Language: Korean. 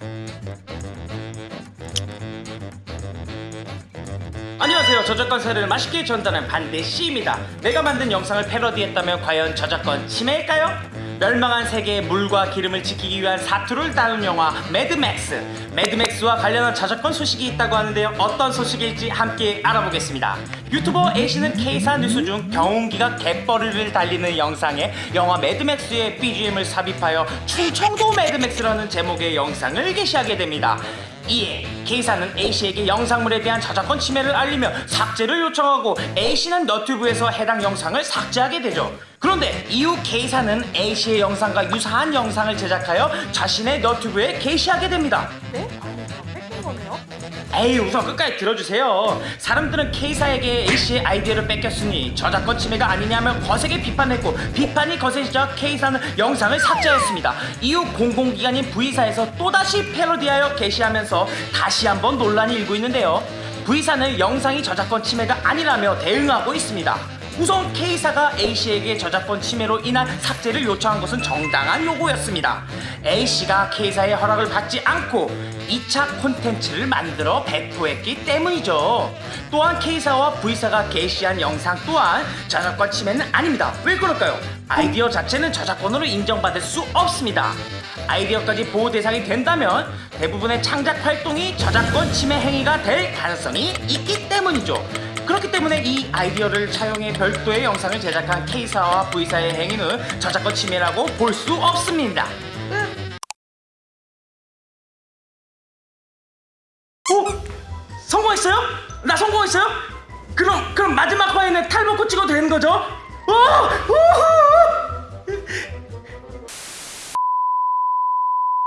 Thank you. 안녕하세요. 저작권 썰을 맛있게 전달하는 반대씨입니다. 내가 만든 영상을 패러디했다면 과연 저작권 침해일까요? 멸망한 세계의 물과 기름을 지키기 위한 사투를 다룬 영화 매드맥스. 매드맥스와 관련한 저작권 소식이 있다고 하는데요. 어떤 소식일지 함께 알아보겠습니다. 유튜버 A씨는 K사 뉴스 중 경운기가 갯벌을 달리는 영상에 영화 매드맥스의 BGM을 삽입하여 충청도 매드맥스라는 제목의 영상을 게시하게 됩니다 이에 K사는 A씨에게 영상물에 대한 저작권 침해를 알리며 삭제를 요청하고 A씨는 너튜브에서 해당 영상을 삭제하게 되죠. 그런데 이후 K사는 A씨의 영상과 유사한 영상을 제작하여 자신의 너튜브에 게시하게 됩니다. 네? 에이 우선 끝까지 들어주세요. 사람들은 K사에게 A씨의 아이디어를 뺏겼으니 저작권 침해가 아니냐며 거세게 비판했고 비판이 거세지자 K사는 영상을 삭제했습니다. 이후 공공기관인 V사에서 또다시 패러디하여 게시하면서 다시 한번 논란이 일고 있는데요. V사는 영상이 저작권 침해가 아니라며 대응하고 있습니다 우선 K사가 A씨에게 저작권 침해로 인한 삭제를 요청한 것은 정당한 요구였습니다. A씨가 K사의 허락을 받지 않고 2차 콘텐츠를 만들어 배포했기 때문이죠. 또한 K사와 V사가 게시한 영상 또한 저작권 침해는 아닙니다. 왜 그럴까요? 아이디어 자체는 저작권으로 인정받을 수 없습니다. 아이디어까지 보호 대상이 된다면 대부분의 창작 활동이 저작권 침해 행위가 될 가능성이 있기 때문이죠. 그렇기 때문에 이 아이디어를 차용해 별도의 영상을 제작한 K사와 V사의 행위는 저작권 침해라고 볼 수 없습니다. 오! 성공했어요? 나 성공했어요? 그럼 그럼 마지막 화에는 탈 먹고 찍어도 되는 거죠? 오! 오!